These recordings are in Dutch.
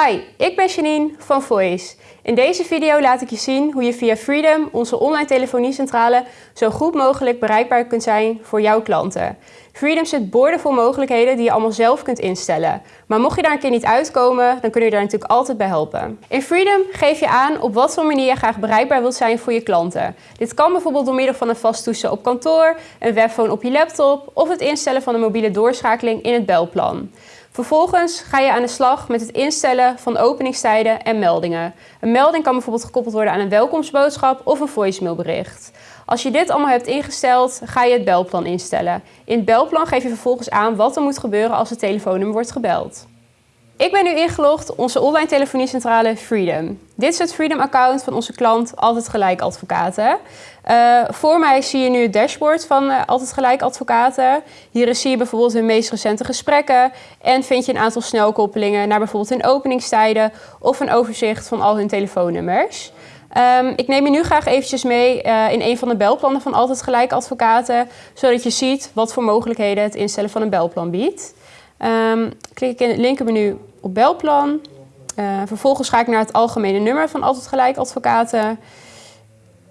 Hi, ik ben Janine van Voice. In deze video laat ik je zien hoe je via Freedom, onze online telefoniecentrale, zo goed mogelijk bereikbaar kunt zijn voor jouw klanten. Freedom zit boordevol mogelijkheden die je allemaal zelf kunt instellen. Maar mocht je daar een keer niet uitkomen, dan kun je daar natuurlijk altijd bij helpen. In Freedom geef je aan op wat voor manier je graag bereikbaar wilt zijn voor je klanten. Dit kan bijvoorbeeld door middel van een vast toestel op kantoor, een webphone op je laptop of het instellen van een mobiele doorschakeling in het belplan. Vervolgens ga je aan de slag met het instellen van openingstijden en meldingen. Een melding kan bijvoorbeeld gekoppeld worden aan een welkomstboodschap of een voicemailbericht. Als je dit allemaal hebt ingesteld, ga je het belplan instellen. In het belplan geef je vervolgens aan wat er moet gebeuren als het telefoonnummer wordt gebeld. Ik ben nu ingelogd onze online telefoniecentrale Freedom. Dit is het Freedom-account van onze klant Altijd Gelijk Advocaten. Uh, voor mij zie je nu het dashboard van uh, Altijd Gelijk Advocaten. Hierin zie je bijvoorbeeld hun meest recente gesprekken en vind je een aantal snelkoppelingen naar bijvoorbeeld hun openingstijden of een overzicht van al hun telefoonnummers. Um, ik neem je nu graag eventjes mee uh, in een van de belplannen van Altijd Gelijk Advocaten, zodat je ziet wat voor mogelijkheden het instellen van een belplan biedt. Um, klik ik in het linkermenu op belplan. Uh, vervolgens ga ik naar het algemene nummer van Altijd Gelijk Advocaten,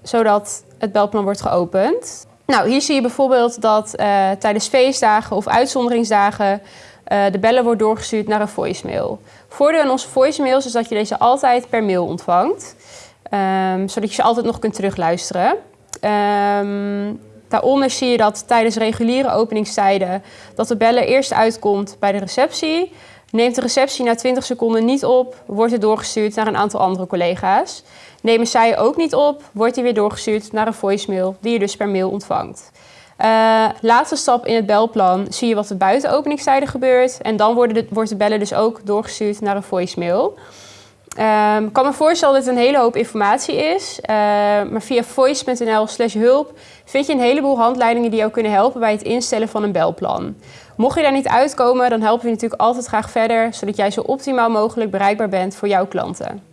zodat het belplan wordt geopend. Nou, hier zie je bijvoorbeeld dat uh, tijdens feestdagen of uitzonderingsdagen uh, de bellen wordt doorgestuurd naar een voicemail. Voordeel aan onze voicemails is dat je deze altijd per mail ontvangt, um, zodat je ze altijd nog kunt terugluisteren. Um, Daaronder zie je dat tijdens reguliere openingstijden dat de bellen eerst uitkomt bij de receptie. Neemt de receptie na 20 seconden niet op, wordt het doorgestuurd naar een aantal andere collega's. Nemen zij ook niet op, wordt die weer doorgestuurd naar een voicemail die je dus per mail ontvangt. Uh, laatste stap in het belplan zie je wat er buiten openingstijden gebeurt. En dan worden de, wordt de bellen dus ook doorgestuurd naar een voicemail. Um, ik kan me voorstellen dat het een hele hoop informatie is, uh, maar via voice.nl slash hulp vind je een heleboel handleidingen die jou kunnen helpen bij het instellen van een belplan. Mocht je daar niet uitkomen, dan helpen we je natuurlijk altijd graag verder, zodat jij zo optimaal mogelijk bereikbaar bent voor jouw klanten.